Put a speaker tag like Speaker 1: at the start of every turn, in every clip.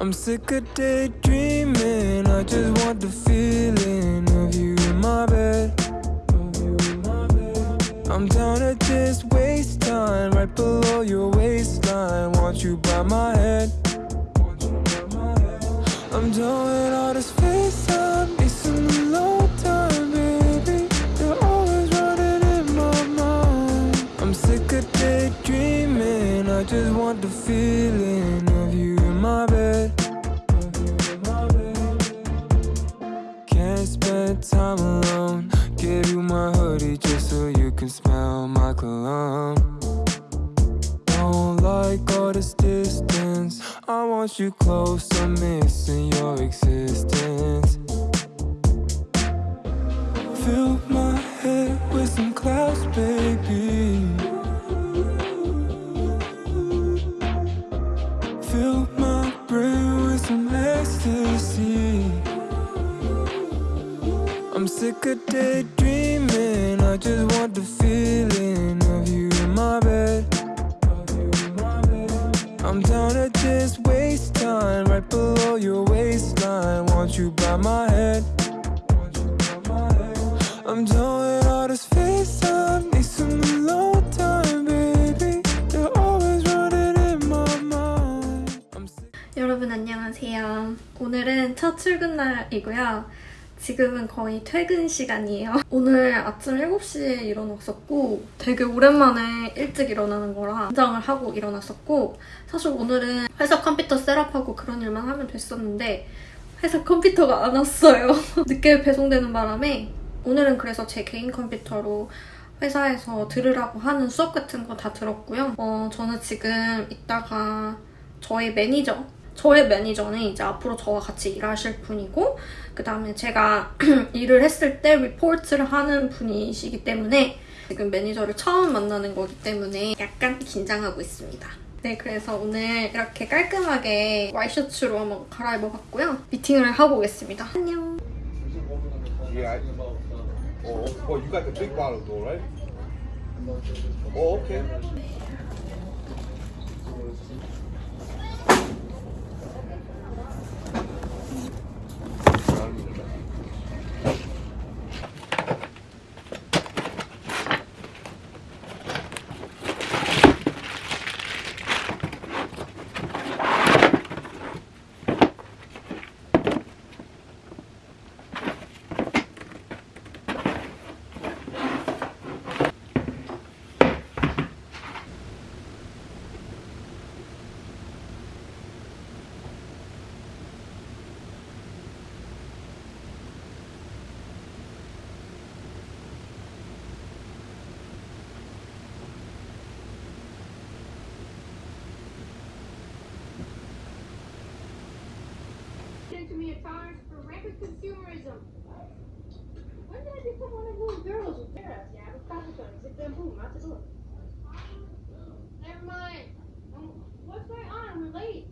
Speaker 1: I'm sick of daydreaming. I just want the feeling of you in my bed. I'm down to just waste time right below your waistline. Want you by my head. I'm done with all this FaceTime. Need some alone time, baby. You're always running in my mind. I'm sick of daydreaming. I just want the feeling of you in my bed. Don't like all this distance. I want you close. I'm missing your existence. Fill my head with some clouds, baby. Fill my brain with some ecstasy. I'm sick of daydreaming.
Speaker 2: 첫 출근 날이고요. 지금은 거의 퇴근 시간이에요. 오늘 아침 7시에 일어났었고 되게 오랜만에 일찍 일어나는 거라 긴장을 하고 일어났었고 사실 오늘은 회사 컴퓨터 setup하고 그런 일만 하면 됐었는데 회사 컴퓨터가 안 왔어요. 늦게 배송되는 바람에 오늘은 그래서 제 개인 컴퓨터로 회사에서 들으라고 하는 수업 같은 거 다 들었고요. 어, 저는 지금 이따가 저희 매니저, 저의 매니저는 이제 앞으로 저와 같이 일하실 분이고 그 다음에 제가 일을 했을 때 리포트를 하는 분이시기 때문에 지금 매니저를 처음 만나는 거기 때문에 약간 긴장하고 있습니다. 네, 그래서 오늘 이렇게 깔끔하게 와이셔츠로 한번 갈아입어봤고요. 미팅을 하고 오겠습니다. 안녕.
Speaker 3: Yeah. I, oh, oh, you got the big bottle though, right? Oh, okay.
Speaker 4: At times for rampant consumerism. When did I become one of those girls with parents? Yeah, with Capricorn, zip them boom, out the door. Never mind. What's going on? We're late.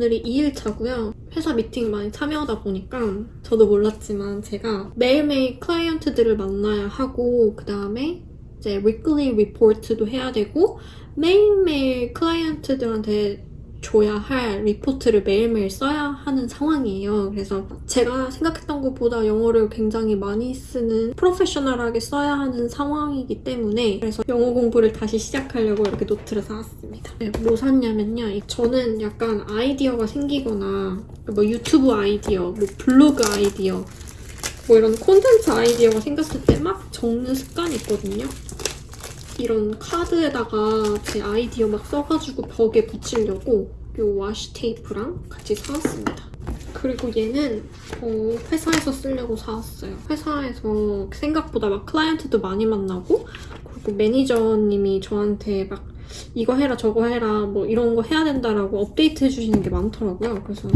Speaker 2: 오늘이 2일차고요. 회사 미팅 많이 참여하다 보니까 저도 몰랐지만 제가 매일매일 클라이언트들을 만나야 하고 그 다음에
Speaker 5: 이제 weekly report도 해야 되고 매일매일 클라이언트들한테 줘야 할 리포트를 매일매일 써야 하는 상황이에요. 그래서 제가 생각했던 것보다 영어를 굉장히 많이 쓰는 프로페셔널하게 써야 하는 상황이기 때문에 그래서 영어 공부를 다시 시작하려고 이렇게 노트를 사왔습니다. 네, 뭐 샀냐면요. 저는 약간 아이디어가 생기거나 뭐 유튜브 아이디어, 뭐 블로그 아이디어 뭐 이런 콘텐츠 아이디어가 생겼을 때 막 적는 습관이 있거든요. 이런 카드에다가 제 아이디어 막 써가지고 벽에 붙이려고 요 와시 테이프랑 같이 사왔습니다. 그리고 얘는 어, 회사에서 쓰려고 사왔어요. 회사에서 생각보다 막 클라이언트도 많이 만나고 그리고 매니저님이 저한테 막 이거 해라 저거 해라 뭐 이런 거 해야 된다라고 업데이트 해주시는 게 많더라고요. 그래서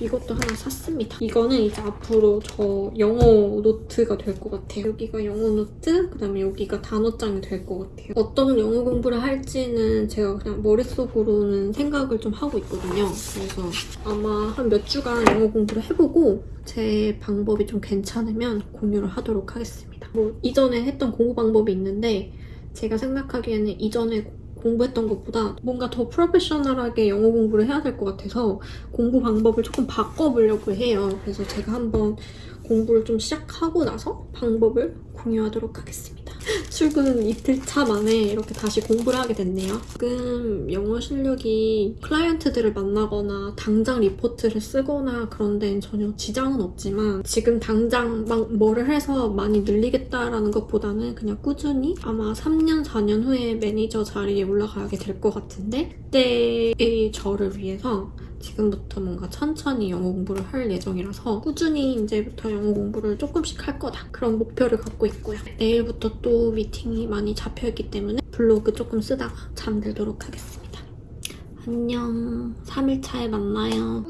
Speaker 5: 이것도 하나 샀습니다. 이거는 이제 앞으로 저 영어 노트가 될 것 같아요. 여기가 영어 노트, 그다음에 여기가 단어장이 될 것 같아요. 어떤 영어 공부를 할지는 제가 그냥 머릿속으로는 생각을 좀 하고 있거든요. 그래서 아마 한 몇 주간 영어 공부를 해보고 제 방법이 좀 괜찮으면 공유를 하도록 하겠습니다. 뭐 이전에 했던 공부 방법이 있는데 제가 생각하기에는 이전에 공부했던 것보다 뭔가 더 프로페셔널하게 영어 공부를 해야 될 것 같아서 공부 방법을 조금 바꿔보려고 해요. 그래서 제가 한번 공부를 좀 시작하고 나서 방법을 공유하도록 하겠습니다. 출근 이틀 차 만에 이렇게 다시 공부를 하게 됐네요. 지금 영어 실력이 클라이언트들을 만나거나 당장 리포트를 쓰거나 그런 데는 전혀 지장은 없지만 지금 당장 막 뭐를 해서 많이 늘리겠다라는 것보다는 그냥 꾸준히 아마 3년, 4년 후에 매니저 자리에 올라가게 될 것 같은데 그때의 저를 위해서 지금부터 뭔가 천천히 영어 공부를 할 예정이라서 꾸준히 이제부터 영어 공부를 조금씩 할 거다. 그런 목표를 갖고 있고요. 내일부터 또 미팅이 많이 잡혀있기 때문에 블로그 조금 쓰다가 잠들도록 하겠습니다. 안녕. 3일차에 만나요.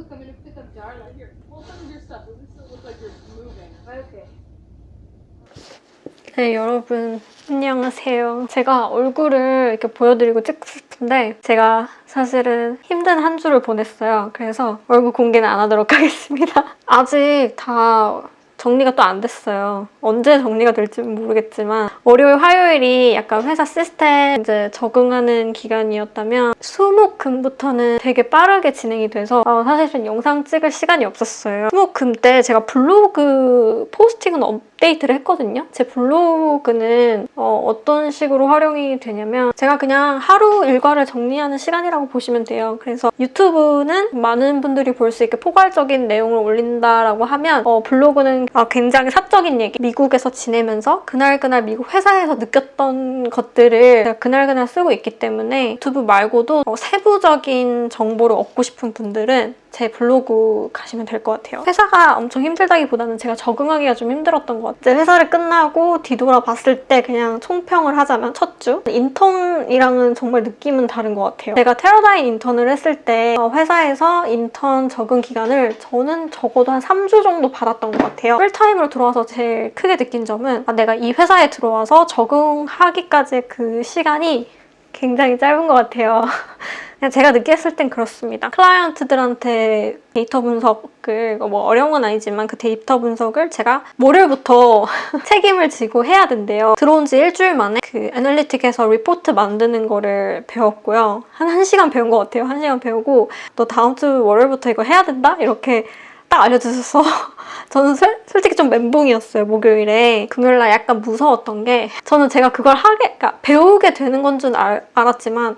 Speaker 5: 네, 여러분. 안녕하세요. 제가 얼굴을 이렇게 보여드리고 찍고 싶은데 제가 사실은 힘든 한 주를 보냈어요. 그래서 얼굴 공개는 안 하도록 하겠습니다. 아직 다 정리가 또 안 됐어요. 언제 정리가 될지는 모르겠지만 월요일, 화요일이 약간 회사 시스템 이제 적응하는 기간이었다면 수목금부터는 되게 빠르게 진행이 돼서 어, 사실 은 영상 찍을 시간이 없었어요. 수목금 때 제가 블로그 포스팅은 업데이트를 했거든요. 제 블로그는 어, 떤 식으로 활용이 되냐면 제가 그냥 하루 일과를 정리하는 시간이라고 보시면 돼요. 그래서 유튜브는 많은 분들이 볼 수 있게 포괄적인 내용을 올린다라고 하면 어, 블로그는 아, 굉장히 사적인 얘기 미국에서 지내면서 그날그날 미국 회사에서 느꼈던 것들을 그날그날 쓰고 있기 때문에 유튜브 말고도 어, 세부적인 정보를 얻고 싶은 분들은 제 블로그 가시면 될 것 같아요. 회사가 엄청 힘들다기보다는 제가 적응하기가 좀 힘들었던 것 같아요. 회사를 끝나고 뒤돌아봤을 때 그냥 총평을 하자면 첫 주? 인턴이랑은 정말 느낌은 다른 것 같아요. 제가 테러다인 인턴을 했을 때 어, 회사에서 인턴 적응 기간을 저는 적어도 한 3주 정도 받았던 것 같아요. 풀타임으로 들어와서 제일 크게 느낀 점은 아, 내가 이 회사에 들어와서 적응하기까지 그 시간이 굉장히 짧은 것 같아요. 그냥 제가 느꼈을 땐 그렇습니다. 클라이언트들한테 데이터 분석을 뭐 어려운 건 아니지만 그 데이터 분석을 제가 월요일부터 책임을 지고 해야 된대요. 들어온 지 일주일 만에 그 analytic에서 리포트 만드는 거를 배웠고요. 한 1시간 배운 것 같아요. 1시간 배우고 너 다음 주 월요일부터 이거 해야 된다? 이렇게 딱 알려주셔서 저는 솔, 솔직히 좀 멘붕이었어요 목요일에 금요일날 약간 무서웠던 게 저는 제가 그걸 하게 그러니까 배우게 되는 건 줄 알았지만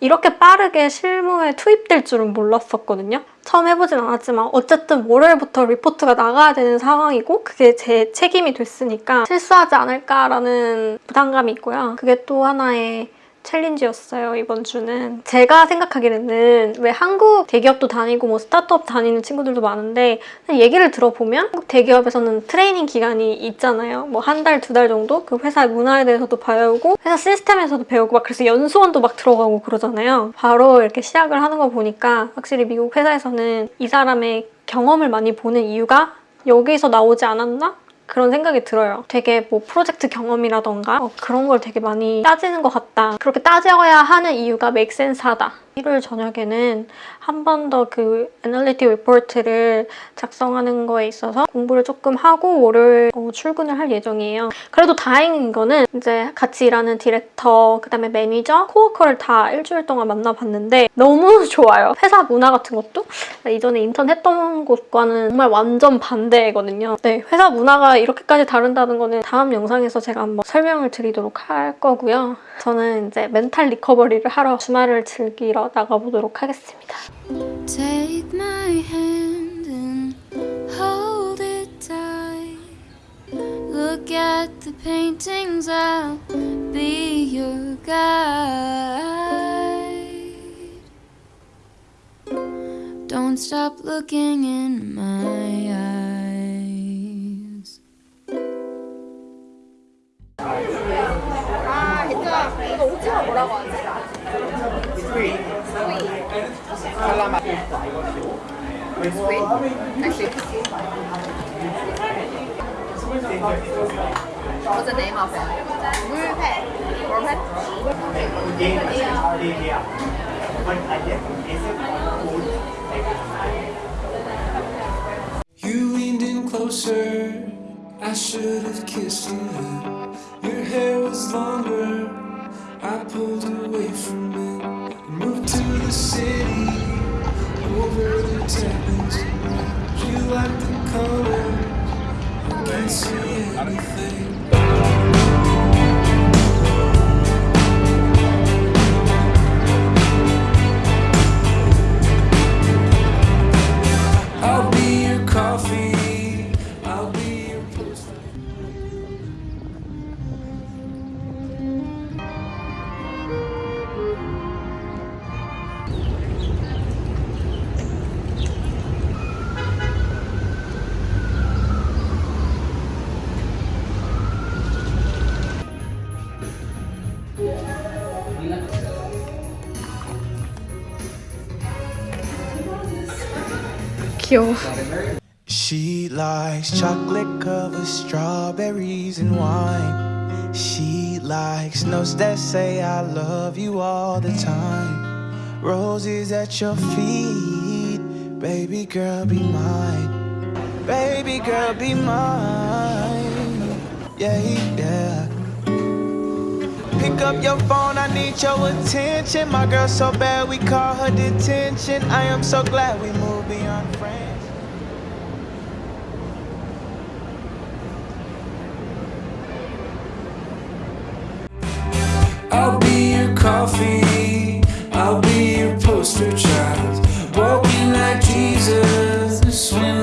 Speaker 5: 이렇게 빠르게 실무에 투입될 줄은 몰랐었거든요. 처음 해보진 않았지만 어쨌든 월요일부터 리포트가 나가야 되는 상황이고 그게 제 책임이 됐으니까 실수하지 않을까라는 부담감이 있고요. 그게 또 하나의 챌린지였어요 이번 주는. 제가 생각하기에는 왜 한국 대기업도 다니고 뭐 스타트업 다니는 친구들도 많은데 얘기를 들어보면 한국 대기업에서는 트레이닝 기간이 있잖아요. 뭐 한 달 두 달 정도? 그 회사의 문화에 대해서도 배우고 회사 시스템에서도 배우고 막 그래서 연수원도 막 들어가고 그러잖아요. 바로 이렇게 시작을 하는 거 보니까 확실히 미국 회사에서는 이 사람의 경험을 많이 보는 이유가 여기서 나오지 않았나? 그런 생각이 들어요. 되게 뭐 프로젝트 경험이라던가 어, 그런 걸 되게 많이 따지는 것 같다. 그렇게 따져야 하는 이유가 make sense하다. 일요일 저녁에는 한 번 더 그 analytic 리포트를 작성하는 거에 있어서 공부를 조금 하고 월요일 어, 출근을 할 예정이에요. 그래도 다행인 거는 이제 같이 일하는 디렉터, 그 다음에 매니저, 코워커를 다 일주일 동안 만나봤는데 너무 좋아요. 회사 문화 같은 것도 이전에 인턴 했던 곳과는 정말 완전 반대거든요. 네, 회사 문화가 이렇게까지 다른다는 거는 다음 영상에서 제가 한번 설명을 드리도록 할 거고요. 저는 이제 멘탈 리커버리를 하러 주말을 즐기러 나가보도록 하겠습니다.
Speaker 6: Take my hand and hold it tight. Look at the paintings, I'll be your guide. Don't stop looking in my eyes.
Speaker 7: What's the name of it? Wu Pei. Wu Pei?
Speaker 6: You leaned in closer. I should have kissed you. Your hair was longer. I pulled away from it and moved to the city over the Thames. You like the color. I can't see anything.
Speaker 5: kill.
Speaker 8: She likes chocolate covered strawberries and wine. She likes notes that say I love you all the time. Roses at your feet, baby girl be mine. Baby girl be mine. Yeah, yeah. Pick up your phone, I need your attention. My girl so bad, we call her detention. I am so glad we moved beyond friends.
Speaker 6: I'll be your coffee. I'll be your poster child. Walking like Jesus. When